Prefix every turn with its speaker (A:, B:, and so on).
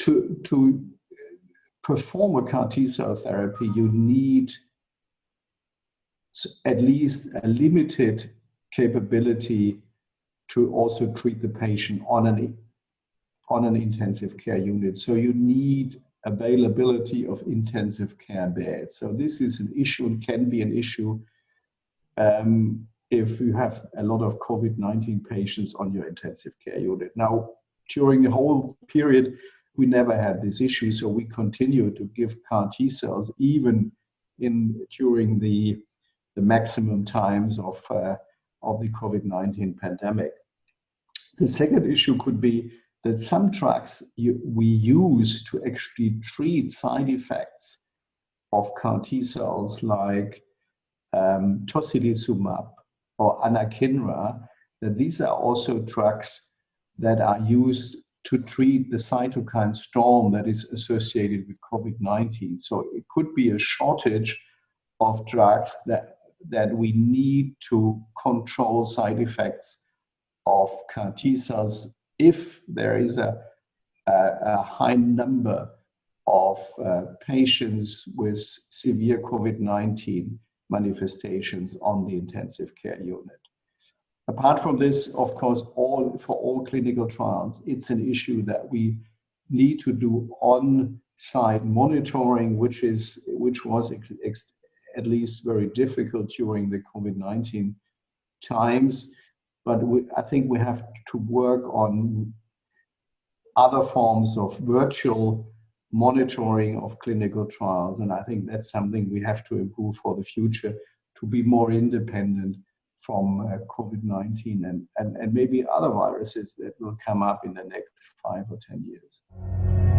A: to, to perform a CAR T cell therapy, you need at least a limited capability to also treat the patient on an on an intensive care unit. So you need availability of intensive care beds. So this is an issue and can be an issue um, if you have a lot of COVID-19 patients on your intensive care unit. Now, during the whole period, we never had this issue, so we continue to give CAR T cells even in during the the maximum times of uh, of the COVID-19 pandemic. The second issue could be that some drugs you, we use to actually treat side effects of CAR T cells like um, tocilizumab or anakinra, that these are also drugs that are used to treat the cytokine storm that is associated with COVID-19. So it could be a shortage of drugs that, that we need to control side effects of CAR T cells if there is a, a, a high number of uh, patients with severe COVID-19 manifestations on the intensive care unit. Apart from this, of course, all for all clinical trials, it's an issue that we need to do on-site monitoring, which is which was at least very difficult during the COVID-19 times. But we, I think we have to work on other forms of virtual monitoring of clinical trials. And I think that's something we have to improve for the future to be more independent from uh, COVID-19 and, and, and maybe other viruses that will come up in the next five or 10 years.